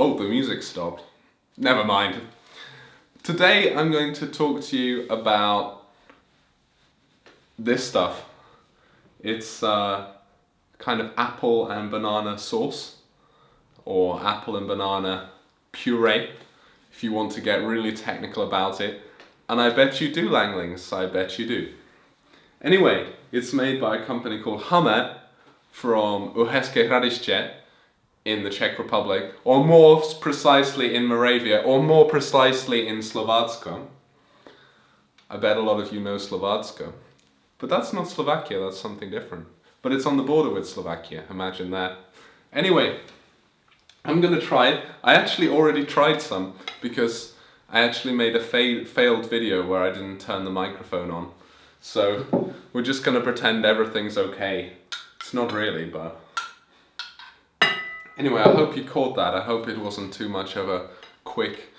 Oh, the music stopped. Never mind. Today I'm going to talk to you about this stuff. It's uh, kind of apple and banana sauce or apple and banana puree if you want to get really technical about it. And I bet you do Langlings, I bet you do. Anyway, it's made by a company called Hamé from Uherské Hradiště in the Czech Republic, or more precisely in Moravia, or more precisely in Slovácko. I bet a lot of you know Slovácko. But that's not Slovakia, that's something different. But it's on the border with Slovakia, imagine that. Anyway, I'm gonna try it. I actually already tried some because I actually made a fa failed video where I didn't turn the microphone on. So we're just gonna pretend everything's okay. It's not really, but Anyway, I hope you caught that. I hope it wasn't too much of a quick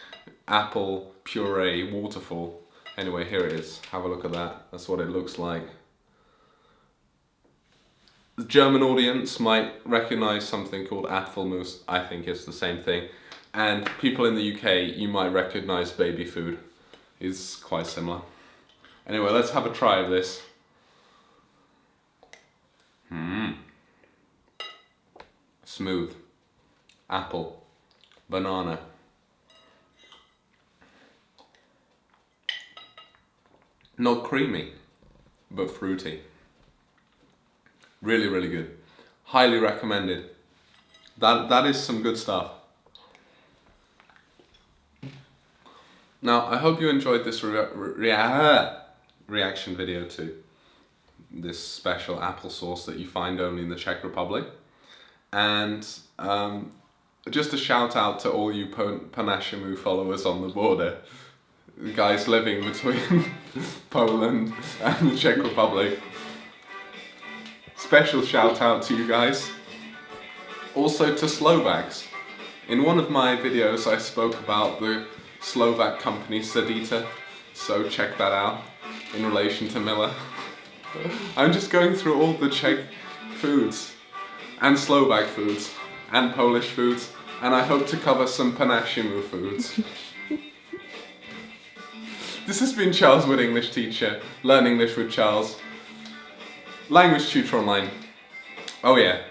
apple puree waterfall. Anyway, here it is. Have a look at that. That's what it looks like. The German audience might recognize something called Apfelmus. I think it's the same thing. And people in the UK, you might recognize baby food. It's quite similar. Anyway, let's have a try of this. Hmm. Smooth apple, banana. Not creamy, but fruity. Really, really good. Highly recommended. That, that is some good stuff. Now, I hope you enjoyed this rea rea reaction video to this special applesauce that you find only in the Czech Republic. And um, just a shout out to all you po naszymu followers on the border. Guys living between Poland and the Czech Republic. Special shout out to you guys. Also to Slovaks. In one of my videos I spoke about the Slovak company Sedita, so check that out in relation to Miller. I'm just going through all the Czech foods and Slovak foods and Polish foods, and I hope to cover some po naszymu foods. this has been Charles Wood, English teacher, Learn English with Charles. Language Tutor Online. Oh yeah,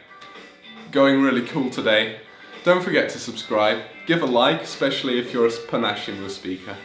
going really cool today. Don't forget to subscribe, give a like, especially if you're a po naszymu speaker.